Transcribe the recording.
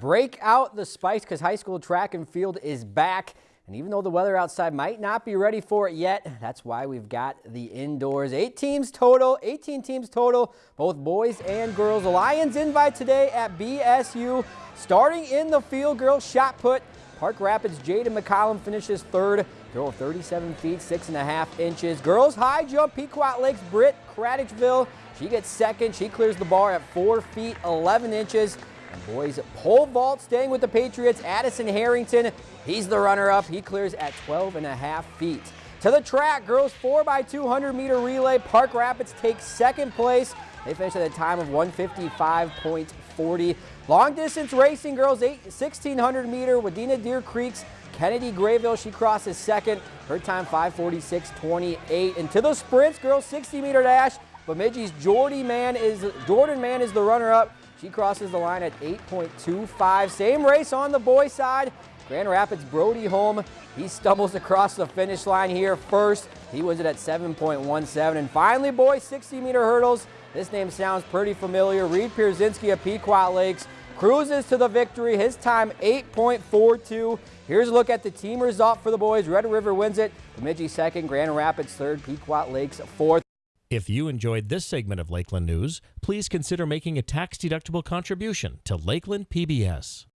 break out the spice because high school track and field is back. And even though the weather outside might not be ready for it yet, that's why we've got the indoors. Eight teams total, 18 teams total, both boys and girls. The Lions invite today at BSU. Starting in the field, girls shot put. Park Rapids Jaden McCollum finishes third. Throw 37 feet, six and a half inches. Girls high jump, Pequot Lakes Britt Craddockville. She gets second. She clears the bar at four feet, 11 inches. And boys pole vault staying with the Patriots. Addison Harrington, he's the runner-up. He clears at 12 and a half feet. To the track, girls 4x200 meter relay. Park Rapids takes second place. They finish at a time of 155.40. Long distance racing, girls 8, 1600 meter. Wadena Deer Creek's Kennedy Grayville, she crosses second. Her time 546.28. And to the sprints, girls 60 meter dash. Bemidji's Jordy Man is Jordan Man is the runner-up. She crosses the line at 8.25. Same race on the boys' side. Grand Rapids Brody Holm, he stumbles across the finish line here first. He wins it at 7.17. And finally, boys, 60-meter hurdles. This name sounds pretty familiar. Reed Pierzynski of Pequot Lakes cruises to the victory. His time 8.42. Here's a look at the team result for the boys. Red River wins it. Bemidji second, Grand Rapids third, Pequot Lakes fourth. If you enjoyed this segment of Lakeland News, please consider making a tax-deductible contribution to Lakeland PBS.